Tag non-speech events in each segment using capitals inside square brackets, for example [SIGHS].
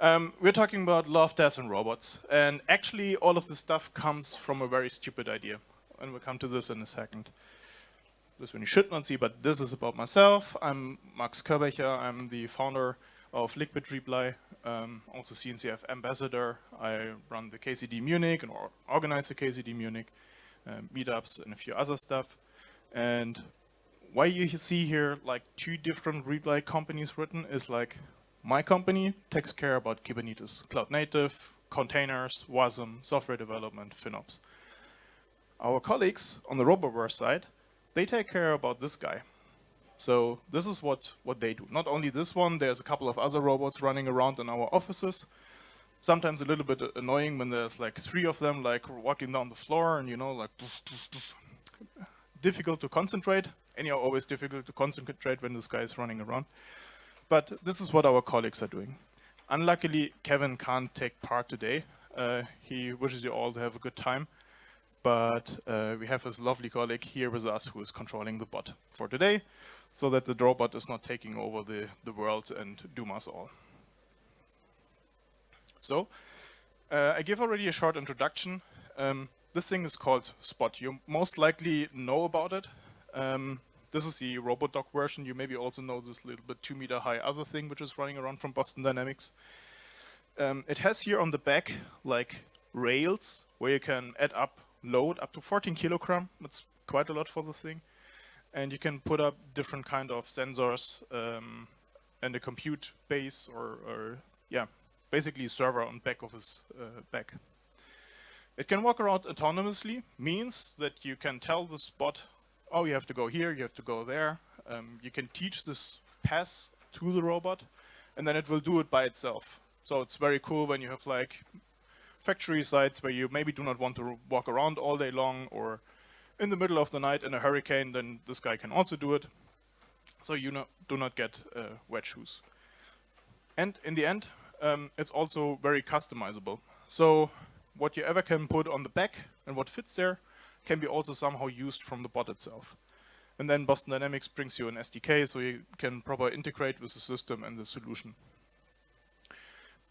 Um, we're talking about love, death, and robots. And actually, all of this stuff comes from a very stupid idea. And we'll come to this in a second. This one you should not see, but this is about myself. I'm Max Körbächer. I'm the founder of Liquid Reply, um, also CNCF ambassador. I run the KCD Munich and or organize the KCD Munich, uh, meetups, and a few other stuff. And why you see here like two different Reply companies written is like my company takes care about Kubernetes, cloud native, containers, WASM, software development, FinOps. Our colleagues on the RoboVerse side, they take care about this guy. So this is what, what they do. Not only this one, there's a couple of other robots running around in our offices. Sometimes a little bit annoying when there's like three of them like walking down the floor and you know like difficult to concentrate. Anyhow, always difficult to concentrate when this guy is running around. But this is what our colleagues are doing. Unluckily, Kevin can't take part today. Uh, he wishes you all to have a good time. But uh, we have his lovely colleague here with us who is controlling the bot for today, so that the robot is not taking over the, the world and doom us all. So, uh, I give already a short introduction. Um, this thing is called Spot. You most likely know about it. Um, this is the RoboDoc version. You maybe also know this little bit two meter high other thing which is running around from Boston Dynamics. Um, it has here on the back like rails where you can add up load up to 14 kilogram. That's quite a lot for this thing. And you can put up different kind of sensors um, and a compute base or, or, yeah, basically a server on back of his uh, back. It can walk around autonomously, means that you can tell the spot oh, you have to go here, you have to go there. Um, you can teach this pass to the robot, and then it will do it by itself. So it's very cool when you have like factory sites where you maybe do not want to walk around all day long or in the middle of the night in a hurricane, then this guy can also do it. So you no do not get uh, wet shoes. And in the end, um, it's also very customizable. So what you ever can put on the back and what fits there can be also somehow used from the bot itself. And then Boston Dynamics brings you an SDK so you can properly integrate with the system and the solution.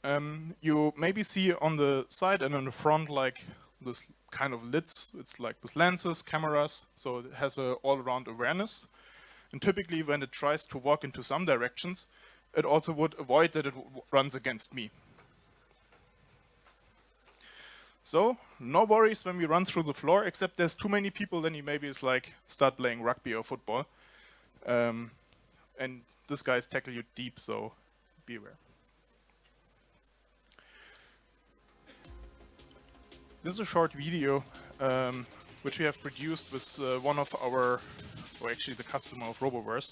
Um, you maybe see on the side and on the front like this kind of lids. It's like with lenses, cameras, so it has a all-around awareness. And typically when it tries to walk into some directions, it also would avoid that it runs against me. So no worries when we run through the floor, except there's too many people, then you maybe it's like start playing rugby or football. Um, and this guys tackle you deep, so beware. This is a short video um, which we have produced with uh, one of our, or actually the customer of RoboVerse,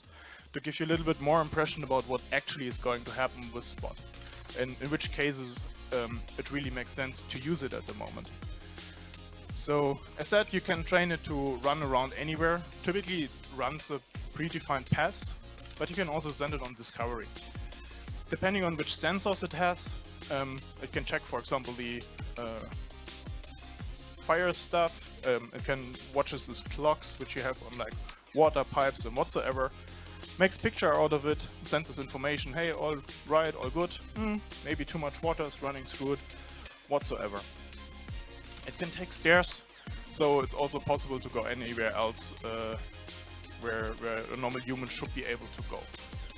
to give you a little bit more impression about what actually is going to happen with Spot, and in which cases um, it really makes sense to use it at the moment. So as said, you can train it to run around anywhere. Typically it runs a predefined path, but you can also send it on discovery. Depending on which sensors it has, um, it can check, for example, the uh, fire stuff. Um, it can watches these clocks, which you have on like water pipes and whatsoever makes picture out of it, sends this information, hey, all right, all good, mm, maybe too much water is running through it, whatsoever. It can take stairs, so it's also possible to go anywhere else uh, where, where a normal human should be able to go.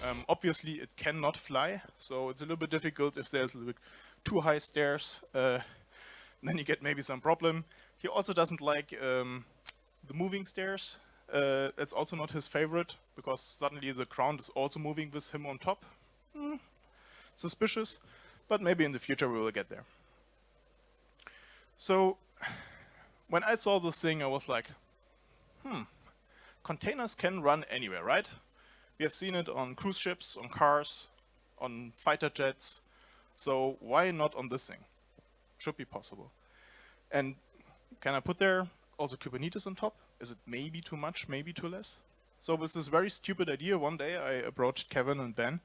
Um, obviously, it cannot fly, so it's a little bit difficult if there's a little bit too high stairs, uh, [LAUGHS] then you get maybe some problem. He also doesn't like um, the moving stairs, uh, it's also not his favorite, because suddenly the ground is also moving with him on top. Mm, suspicious, but maybe in the future we will get there. So, when I saw this thing, I was like, hmm, containers can run anywhere, right? We have seen it on cruise ships, on cars, on fighter jets, so why not on this thing? Should be possible. And can I put there also Kubernetes on top? Is it maybe too much, maybe too less? So with this very stupid idea, one day I approached Kevin and Ben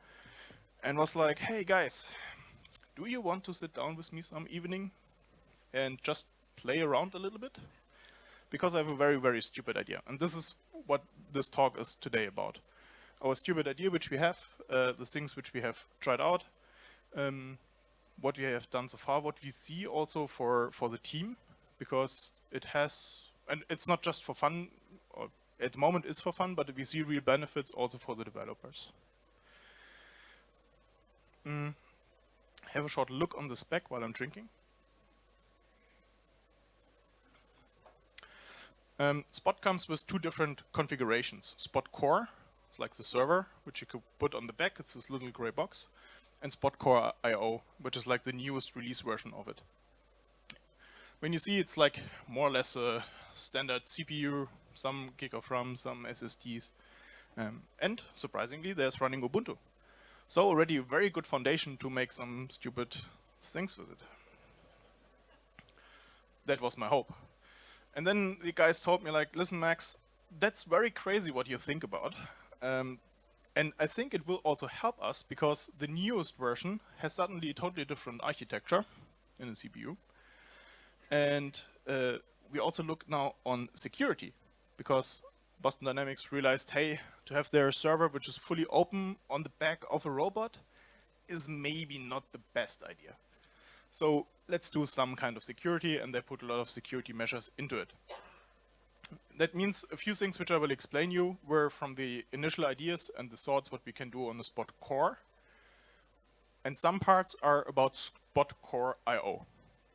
and was like, hey guys, do you want to sit down with me some evening and just play around a little bit? Because I have a very, very stupid idea. And this is what this talk is today about. Our stupid idea which we have, uh, the things which we have tried out, um, what we have done so far, what we see also for, for the team, because it has, and it's not just for fun, at the moment is for fun, but we see real benefits also for the developers. Mm. Have a short look on the spec while I'm drinking. Um, Spot comes with two different configurations. Spot Core, it's like the server, which you could put on the back, it's this little gray box, and Spot Core IO, which is like the newest release version of it. When you see it's like more or less a standard CPU, some gig of RAM, some SSDs, um, and surprisingly, there's running Ubuntu. So already a very good foundation to make some stupid things with it. That was my hope. And then the guys told me like, listen, Max, that's very crazy what you think about. Um, and I think it will also help us because the newest version has suddenly a totally different architecture in the CPU. And uh, we also look now on security because Boston Dynamics realized, hey, to have their server which is fully open on the back of a robot is maybe not the best idea. So let's do some kind of security, and they put a lot of security measures into it. That means a few things which I will explain you were from the initial ideas and the thoughts what we can do on the Spot core. And some parts are about Spot core IO.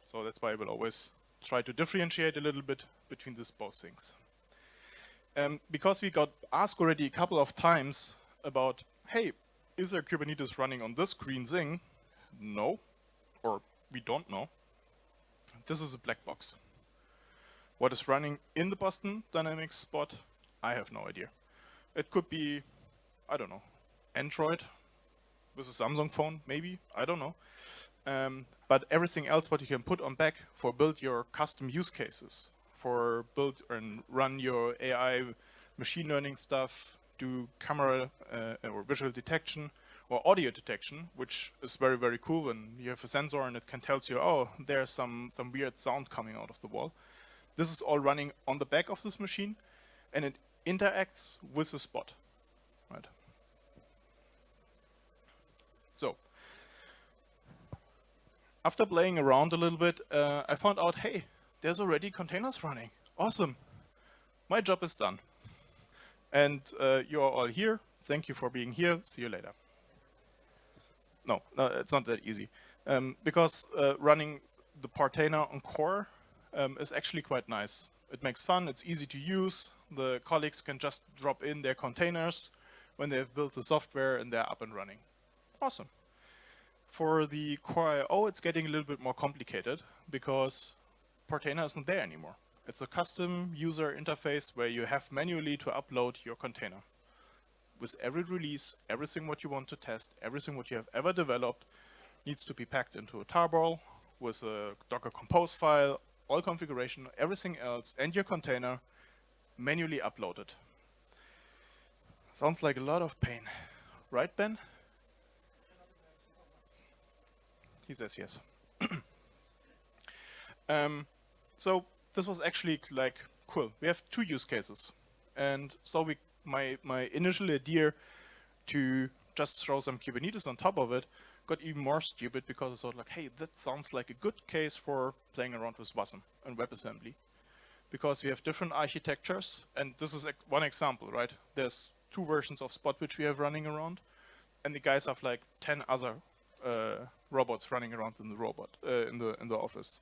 So that's why I will always try to differentiate a little bit between these both things. Um, because we got asked already a couple of times about, hey, is there Kubernetes running on this green thing? No, or we don't know. This is a black box. What is running in the Boston Dynamics spot? I have no idea. It could be, I don't know, Android with a Samsung phone, maybe, I don't know. Um, but everything else what you can put on back for build your custom use cases, for build and run your AI machine learning stuff, do camera uh, or visual detection, or audio detection, which is very, very cool when you have a sensor and it can tell you, oh, there's some, some weird sound coming out of the wall. This is all running on the back of this machine and it interacts with the spot. Right. So, after playing around a little bit, uh, I found out, hey, there's already containers running. Awesome. My job is done. And uh, you are all here. Thank you for being here. See you later no, no, it's not that easy. Um, because uh, running the Portainer on core um, is actually quite nice. It makes fun, it's easy to use. The colleagues can just drop in their containers when they have built the software and they're up and running. Awesome. For the Core oh, IO, it's getting a little bit more complicated because Portainer is not there anymore. It's a custom user interface where you have manually to upload your container with every release, everything what you want to test, everything what you have ever developed needs to be packed into a tarball with a Docker Compose file, all configuration, everything else, and your container manually uploaded. Sounds like a lot of pain. Right, Ben? He says yes. [CLEARS THROAT] um, so this was actually like, cool. We have two use cases. And so we my, my initial idea to just throw some Kubernetes on top of it got even more stupid because I thought like, hey, that sounds like a good case for playing around with WASM and WebAssembly. Because we have different architectures, and this is one example, right? There's two versions of Spot which we have running around, and the guys have like 10 other uh, robots running around in the robot, uh, in, the, in the office.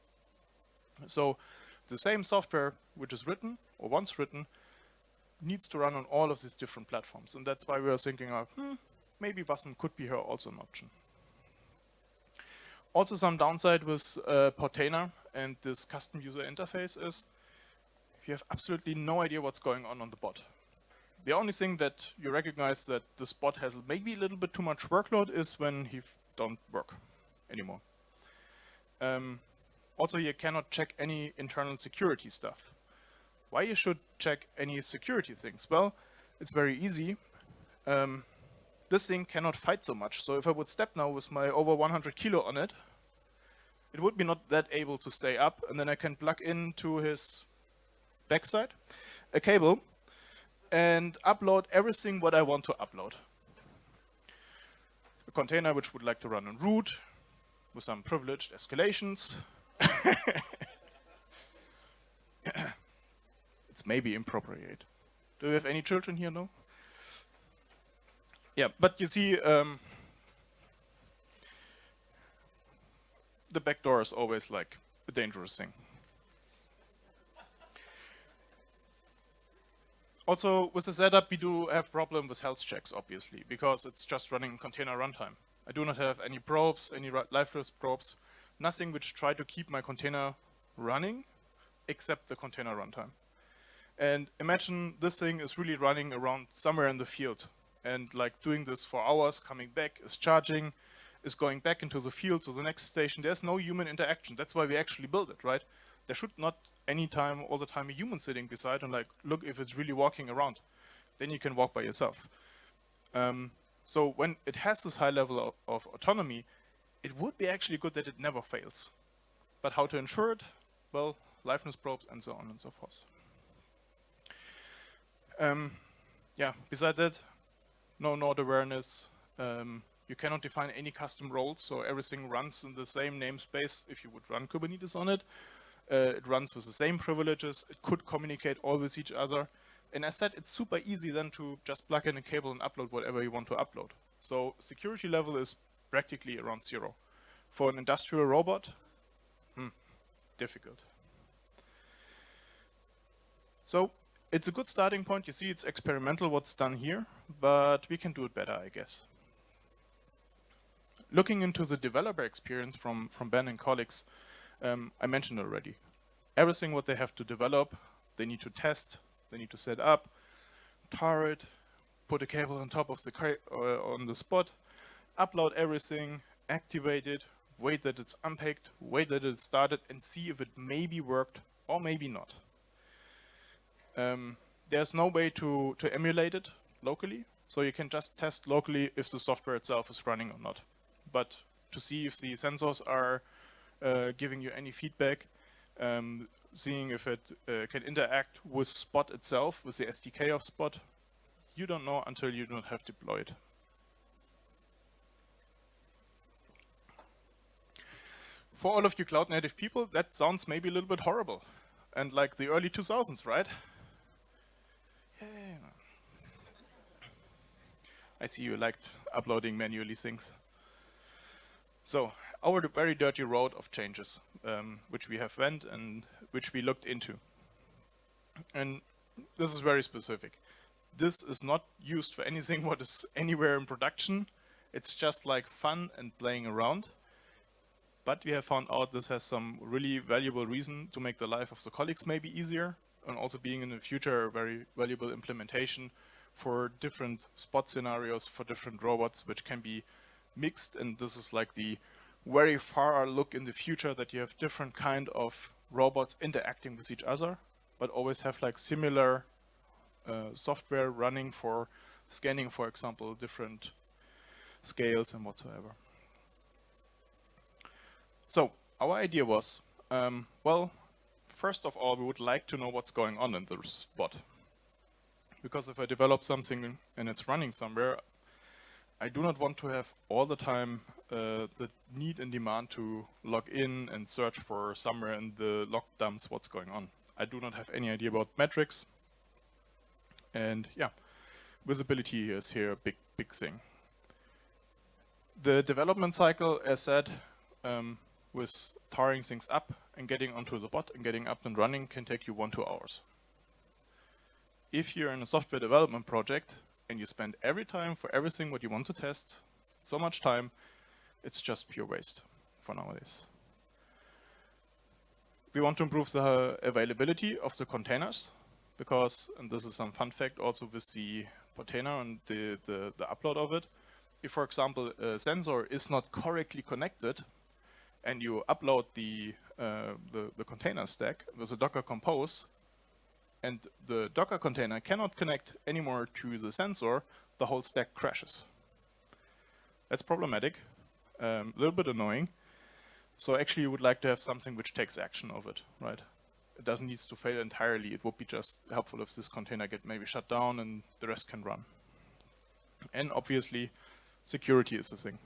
So the same software which is written, or once written, needs to run on all of these different platforms. And that's why we are thinking of, hmm, maybe Wasm could be here also an option. Also some downside with uh, Portainer and this custom user interface is you have absolutely no idea what's going on on the bot. The only thing that you recognize that this bot has maybe a little bit too much workload is when he don't work anymore. Um, also, you cannot check any internal security stuff. Why you should check any security things? Well, it's very easy. Um, this thing cannot fight so much. So if I would step now with my over 100 kilo on it, it would be not that able to stay up. And then I can plug into his backside a cable and upload everything what I want to upload. A container which would like to run on root, with some privileged escalations. [LAUGHS] it's maybe inappropriate. Do we have any children here? No? Yeah, but you see, um, the back door is always like a dangerous thing. Also, with the setup, we do have problem with health checks, obviously, because it's just running container runtime. I do not have any probes, any liveness probes, nothing which try to keep my container running, except the container runtime. And imagine this thing is really running around somewhere in the field, and like doing this for hours, coming back, is charging, is going back into the field to the next station. There's no human interaction. That's why we actually build it, right? There should not any time, all the time, a human sitting beside and like, look if it's really walking around. Then you can walk by yourself. Um, so when it has this high level of, of, autonomy, it would be actually good that it never fails. But how to ensure it? Well, liveness probes and so on and so forth. Um, yeah, beside that, no node awareness. Um, you cannot define any custom roles, so everything runs in the same namespace if you would run Kubernetes on it. Uh, it runs with the same privileges. It could communicate all with each other. And as said, it's super easy then to just plug in a cable and upload whatever you want to upload. So security level is practically around zero. For an industrial robot, hmm, difficult. So it's a good starting point. You see it's experimental what's done here, but we can do it better, I guess. Looking into the developer experience from, from Ben and colleagues, um, I mentioned already. Everything what they have to develop, they need to test, they need to set up, tar it, put a cable on top of the uh, on the spot, upload everything, activate it, wait that it's unpacked, wait that it started, and see if it maybe worked or maybe not. Um, there's no way to, to emulate it locally, so you can just test locally if the software itself is running or not. But to see if the sensors are uh, giving you any feedback, um, seeing if it uh, can interact with Spot itself, with the SDK of Spot, you don't know until you don't have deployed. For all of you cloud native people, that sounds maybe a little bit horrible. And like the early 2000s, right? Yeah. I see you liked uploading manually things. So our very dirty road of changes, um, which we have went and which we looked into. And this is very specific. This is not used for anything [LAUGHS] what is anywhere in production. It's just like fun and playing around. But we have found out this has some really valuable reason to make the life of the colleagues maybe easier and also being in the future a very valuable implementation for different spot scenarios for different robots, which can be mixed. And this is like the very far look in the future that you have different kind of robots interacting with each other, but always have like similar uh, software running for scanning, for example, different scales and whatsoever. So our idea was, um, well, first of all, we would like to know what's going on in the spot. Because if I develop something and it's running somewhere, I do not want to have all the time uh, the need and demand to log in and search for somewhere in the log dumps what's going on. I do not have any idea about metrics. And yeah, visibility is here a big, big thing. The development cycle, as said, um, with tarring things up and getting onto the bot and getting up and running can take you one, two hours. If you're in a software development project and you spend every time for everything what you want to test, so much time, it's just pure waste for nowadays. We want to improve the availability of the containers because, and this is some fun fact also with the container and the, the, the upload of it, if for example a sensor is not correctly connected and you upload the, uh, the, the container stack with a Docker Compose, and the Docker container cannot connect anymore to the sensor, the whole stack crashes. That's problematic, um, a um, little bit annoying. So actually you would like to have something which takes action of it, right? It doesn't need to fail entirely. It would be just helpful if this container get maybe shut down and the rest can run. And obviously, security is the thing.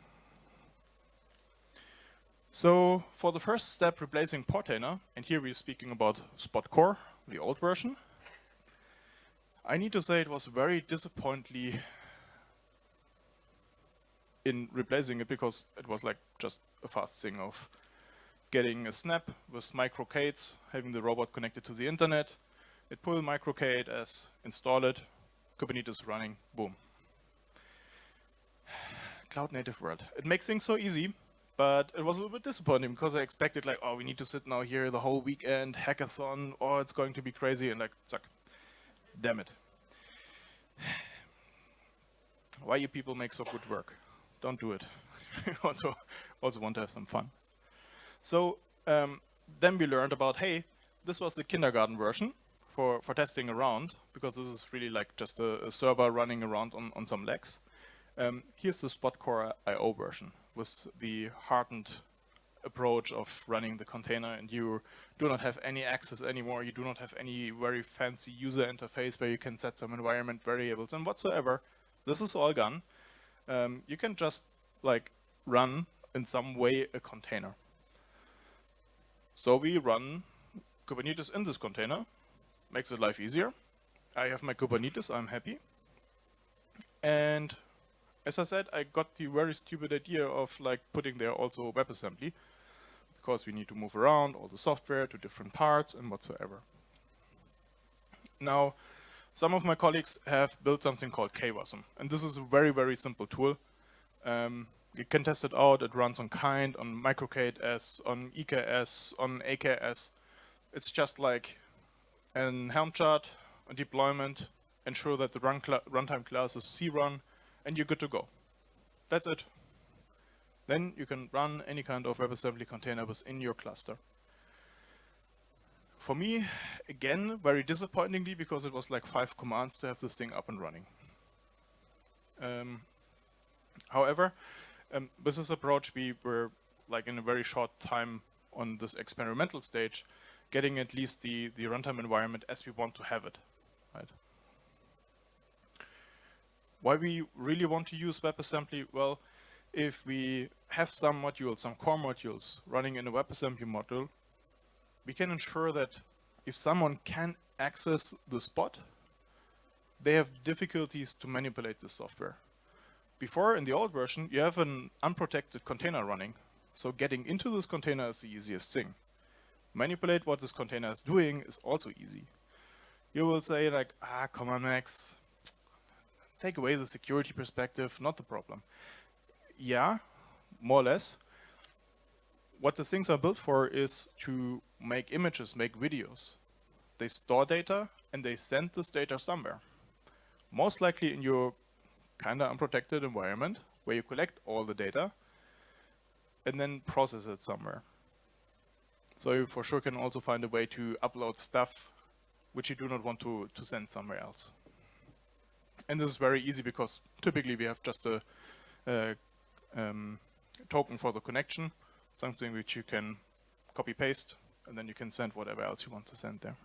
So for the first step, replacing Portainer, and here we're speaking about Spot Core, the old version, I need to say it was very disappointingly in replacing it because it was like just a fast thing of getting a snap with MicroK8s, having the robot connected to the internet, it pull MicroK8s as install it, Kubernetes running, boom. [SIGHS] Cloud native world. It makes things so easy, but it was a little bit disappointing because I expected like, oh, we need to sit now here the whole weekend, hackathon, oh, it's going to be crazy, and like, suck. Damn it. Why you people make so good work? Don't do it. [LAUGHS] also, also want to have some fun. So um, then we learned about, hey, this was the kindergarten version for, for testing around, because this is really like just a, a server running around on, on some legs. Um, here's the Spot Core IO version with the hardened approach of running the container and you do not have any access anymore. You do not have any very fancy user interface where you can set some environment variables and whatsoever. This is all gone. Um, you can just like run in some way a container. So we run Kubernetes in this container, makes it life easier. I have my Kubernetes, I'm happy. And as I said, I got the very stupid idea of like putting there also WebAssembly because we need to move around all the software to different parts and whatsoever. Now, some of my colleagues have built something called KWASM, and this is a very, very simple tool. Um, you can test it out. It runs on Kind, on MicroK8s, on EKS, on AKS. It's just like an Helm chart, a deployment, ensure that the run cl runtime class is crun, and you're good to go. That's it. Then you can run any kind of WebAssembly container within your cluster. For me, again, very disappointingly, because it was like five commands to have this thing up and running. Um, however, um, with this approach, we were like in a very short time on this experimental stage, getting at least the, the runtime environment as we want to have it, right? Why we really want to use WebAssembly? Well, if we have some modules, some core modules running in a WebAssembly module, we can ensure that if someone can access the spot, they have difficulties to manipulate the software. Before, in the old version, you have an unprotected container running. So getting into this container is the easiest thing. Manipulate what this container is doing is also easy. You will say like, ah, come on, Max. Take away the security perspective, not the problem. Yeah, more or less. What the things are built for is to make images, make videos. They store data and they send this data somewhere. Most likely in your kind of unprotected environment where you collect all the data and then process it somewhere. So you for sure can also find a way to upload stuff which you do not want to, to send somewhere else. And this is very easy because typically we have just a, a um, token for the connection, something which you can copy paste and then you can send whatever else you want to send there.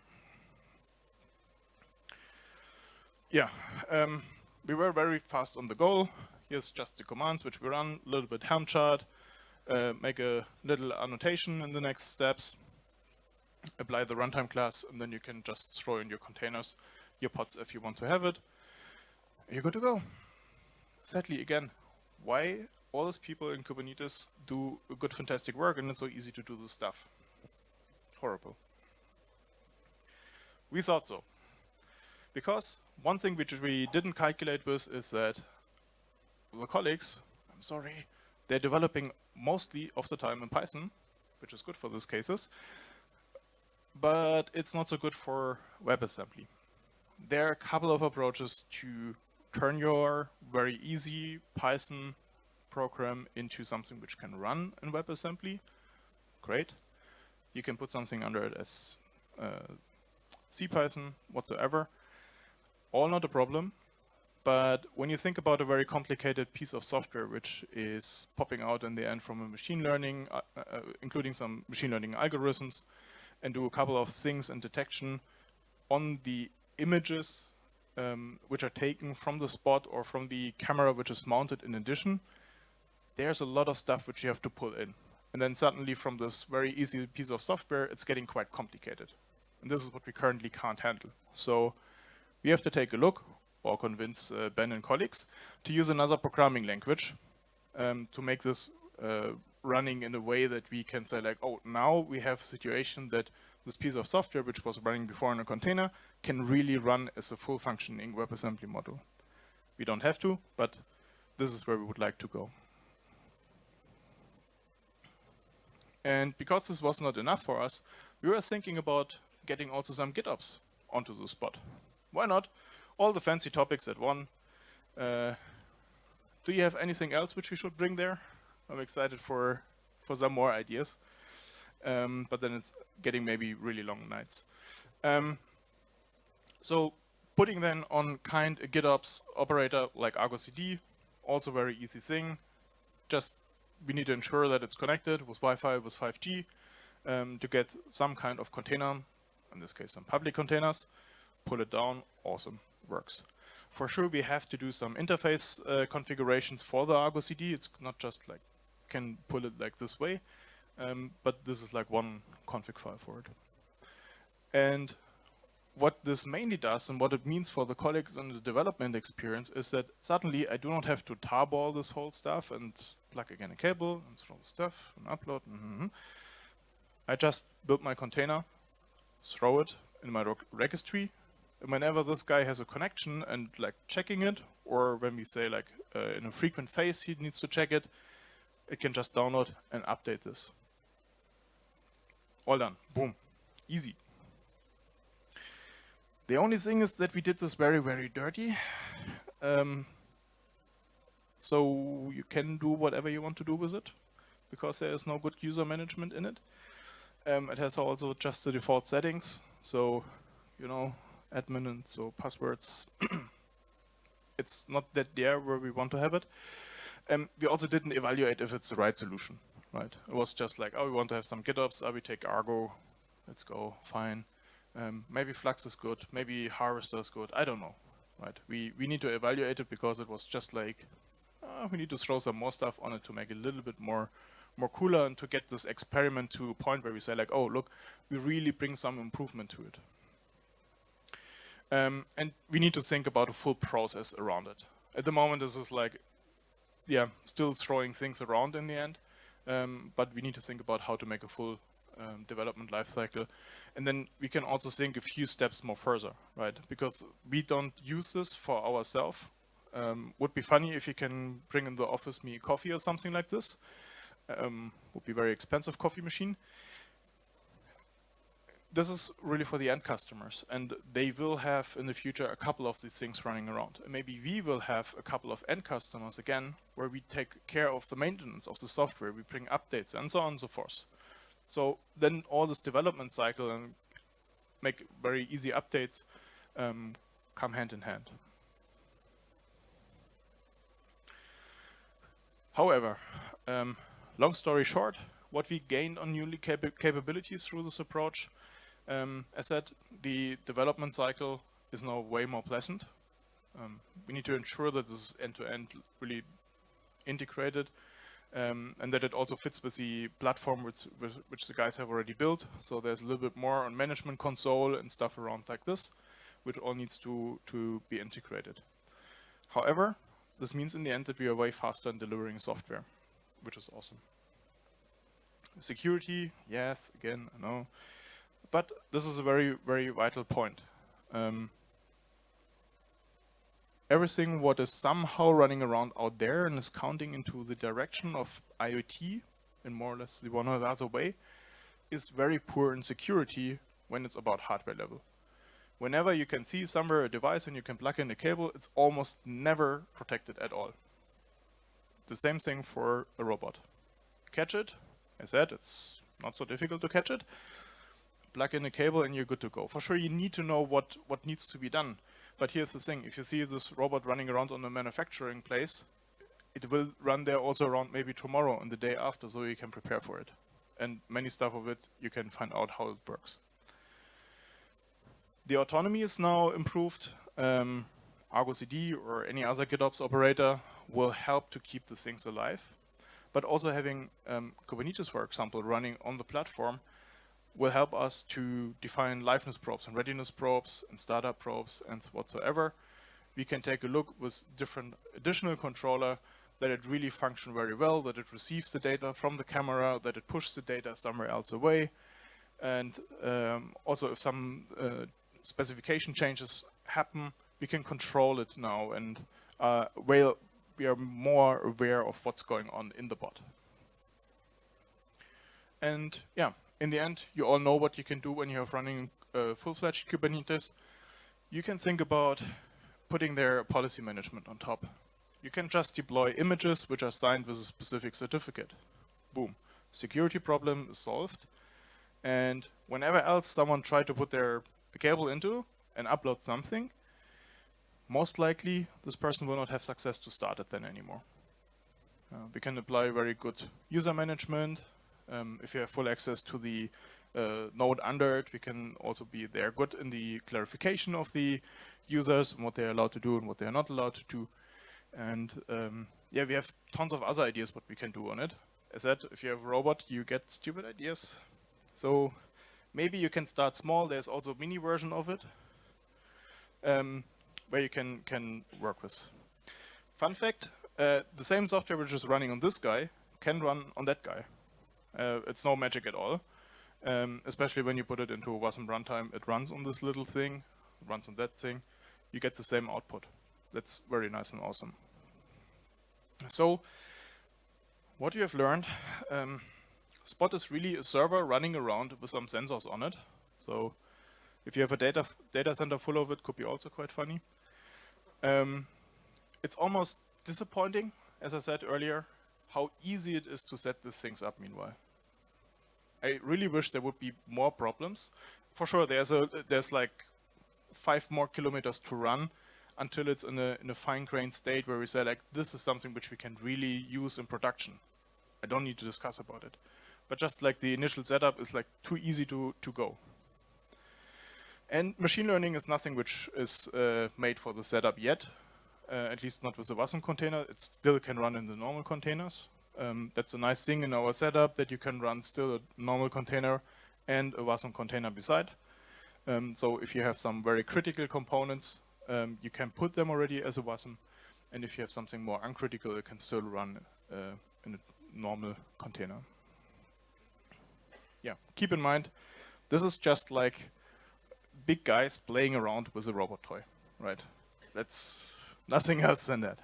Yeah, um, we were very fast on the goal. Here's just the commands which we run, a little bit Helm chart, uh, make a little annotation in the next steps, apply the runtime class, and then you can just throw in your containers, your pods if you want to have it. You're good to go. Sadly, again, why all these people in Kubernetes do good, fantastic work and it's so easy to do this stuff? Horrible. We thought so. Because one thing which we didn't calculate with is that the colleagues, I'm sorry, they're developing mostly of the time in Python, which is good for these cases, but it's not so good for WebAssembly. There are a couple of approaches to turn your very easy Python program into something which can run in WebAssembly. Great. You can put something under it as uh, CPython whatsoever all not a problem, but when you think about a very complicated piece of software which is popping out in the end from a machine learning, uh, uh, including some machine learning algorithms, and do a couple of things in detection on the images um, which are taken from the spot or from the camera which is mounted in addition, there's a lot of stuff which you have to pull in. And then suddenly from this very easy piece of software, it's getting quite complicated. And this is what we currently can't handle. So we have to take a look or convince uh, Ben and colleagues to use another programming language um, to make this uh, running in a way that we can say like, oh, now we have a situation that this piece of software, which was running before in a container, can really run as a full functioning WebAssembly module. We don't have to, but this is where we would like to go. And because this was not enough for us, we were thinking about getting also some GitOps onto the spot. Why not? All the fancy topics at one. Uh, do you have anything else which we should bring there? I'm excited for, for some more ideas. Um, but then it's getting maybe really long nights. Um, so putting then on kind a GitOps operator like Argo CD, also very easy thing. Just we need to ensure that it's connected with Wi-Fi, with 5G, um, to get some kind of container, in this case some public containers, pull it down, awesome, works. For sure we have to do some interface uh, configurations for the Argo CD, it's not just like, can pull it like this way, um, but this is like one config file for it. And what this mainly does and what it means for the colleagues in the development experience is that suddenly I do not have to tarball this whole stuff and plug again a cable, and install the stuff, and upload. Mm -hmm. I just build my container, throw it in my registry, and whenever this guy has a connection and like checking it, or when we say like uh, in a frequent phase he needs to check it, it can just download and update this. All done. Boom. Easy. The only thing is that we did this very, very dirty. Um, so you can do whatever you want to do with it because there is no good user management in it. Um, it has also just the default settings. So, you know, admin and so passwords. [CLEARS THROAT] it's not that there where we want to have it. Um, we also didn't evaluate if it's the right solution, right? It was just like, oh, we want to have some GitOps, oh, we take Argo, let's go, fine. Um, maybe Flux is good, maybe Harvester is good, I don't know, right? We, we need to evaluate it because it was just like, uh, we need to throw some more stuff on it to make it a little bit more more cooler and to get this experiment to a point where we say like, oh, look, we really bring some improvement to it. Um, and we need to think about a full process around it. At the moment, this is like, yeah, still throwing things around in the end. Um, but we need to think about how to make a full um, development lifecycle. And then we can also think a few steps more further, right? Because we don't use this for ourselves. Um, would be funny if you can bring in the office me coffee or something like this. Um, would be very expensive coffee machine. This is really for the end customers and they will have in the future a couple of these things running around. And maybe we will have a couple of end customers again where we take care of the maintenance of the software, we bring updates and so on and so forth. So then all this development cycle and make very easy updates um, come hand in hand. However, um, long story short, what we gained on newly cap capabilities through this approach, um, as said, the development cycle is now way more pleasant. Um, we need to ensure that this is end-to-end -end really integrated um, and that it also fits with the platform which, which the guys have already built. So there's a little bit more on management console and stuff around like this, which all needs to, to be integrated. However, this means in the end that we are way faster in delivering software, which is awesome. Security, yes, again, I know. But this is a very, very vital point. Um, everything what is somehow running around out there and is counting into the direction of IoT in more or less the one or the other way is very poor in security when it's about hardware level whenever you can see somewhere a device and you can plug in a cable, it's almost never protected at all. The same thing for a robot. Catch it, I said, it's not so difficult to catch it. Plug in a cable and you're good to go. For sure you need to know what, what needs to be done. But here's the thing, if you see this robot running around on a manufacturing place, it will run there also around maybe tomorrow and the day after, so you can prepare for it. And many stuff of it, you can find out how it works. The autonomy is now improved. Um, Argo CD or any other GitOps operator will help to keep the things alive. but also having um, Kubernetes, for example, running on the platform will help us to define liveness probes and readiness probes and startup probes and whatsoever. We can take a look with different additional controller that it really function very well, that it receives the data from the camera, that it pushes the data somewhere else away. And um, also if some uh, specification changes happen, we can control it now and uh, we are more aware of what's going on in the bot. And yeah, in the end, you all know what you can do when you're running uh, full-fledged Kubernetes. You can think about putting their policy management on top. You can just deploy images which are signed with a specific certificate. Boom. Security problem is solved. And whenever else someone tried to put their cable into and upload something, most likely this person will not have success to start it then anymore. Uh, we can apply very good user management. Um, if you have full access to the uh, node under it, we can also be there good in the clarification of the users and what they're allowed to do and what they're not allowed to do. And um, yeah, we have tons of other ideas what we can do on it. As said, if you have a robot, you get stupid ideas. So maybe you can start small. There's also a mini version of it um, where you can, can work with. Fun fact, uh, the same software which is running on this guy can run on that guy. Uh, it's no magic at all. Um, especially when you put it into a WASM runtime, it runs on this little thing, runs on that thing. You get the same output. That's very nice and awesome. So what you have learned, um, Spot is really a server running around with some sensors on it. So if you have a data data center full of it, could be also quite funny. Um, it's almost disappointing, as I said earlier, how easy it is to set these things up meanwhile. I really wish there would be more problems. For sure, there's a there's like five more kilometers to run until it's in a, in a fine-grained state where we say like, this is something which we can really use in production. I don't need to discuss about it. But just like the initial setup is like too easy to, to go. And machine learning is nothing which is uh, made for the setup yet, uh, at least not with the WASM container. It still can run in the normal containers. Um, that's a nice thing in our setup that you can run still a normal container and a WASM container beside. Um, so if you have some very critical components, um, you can put them already as a WASM. And if you have something more uncritical, it can still run uh, in a normal container. Yeah, keep in mind, this is just like big guys playing around with a robot toy, right? That's nothing [LAUGHS] else than that.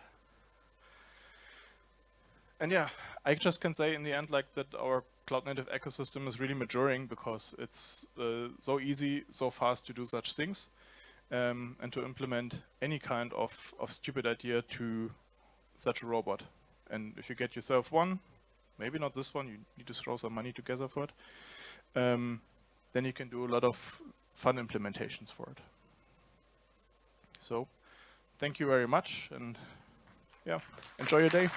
And yeah, I just can say in the end like that our cloud native ecosystem is really maturing because it's uh, so easy, so fast to do such things um, and to implement any kind of, of stupid idea to such a robot. And if you get yourself one, maybe not this one, you need to throw some money together for it, um, then you can do a lot of fun implementations for it. So, thank you very much, and yeah, enjoy your day.